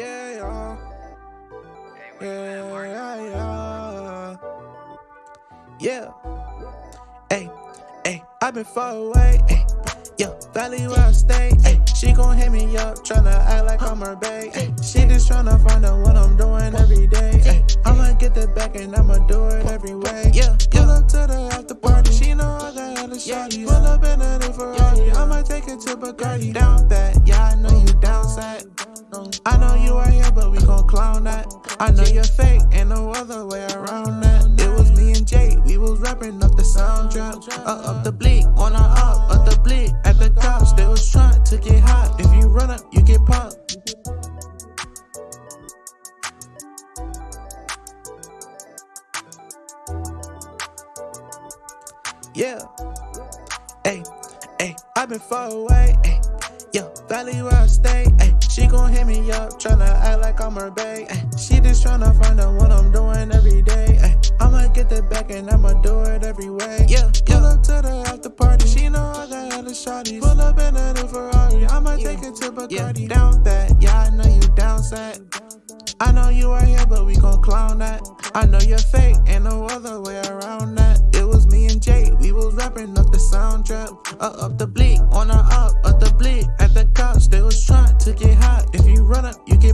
Yeah, yeah. Yeah, yeah, yeah. Yeah. Hey, hey, i been far away. Hey, yeah, valley where I stay. Hey, she gon' hit me up, tryna act like I'm her bae. Hey, she just tryna find out what I'm doing every day. Hey, I'ma get that back and I'ma do it every way. Yeah, pull up to the after party. She know I got hella shawty. Pull up in a new Ferrari. I might take it to Bacardi. Down bad, I know you are here, but we gon' clown that. I know you're fake, ain't no other way around that. It was me and Jay, we was rapping up the soundtrack. Uh, up the bleak, on a up, up the bleak. At the cops, they was trying to get hot. If you run up, you get popped. Yeah. Hey, hey, I've been far away. Hey, yo, valley where I stay. Hey, she gon' hit me up, tryna act like I'm her bae. She just tryna find out what I'm doing every day. Ay, I'ma get that back and I'ma do it every way. Yeah, pull up to the after party. She know I got hella shawty. Pull up in a new Ferrari. I'ma take it to Bacardi. Yeah, down that, yeah, I know you down sad. I know you are here, but we gon' clown that. I know you're fake, ain't no other way around that. It was me and Jay, we was rapping up the soundtrack. Uh, up the bleak, on a up, to get. If you run up, you get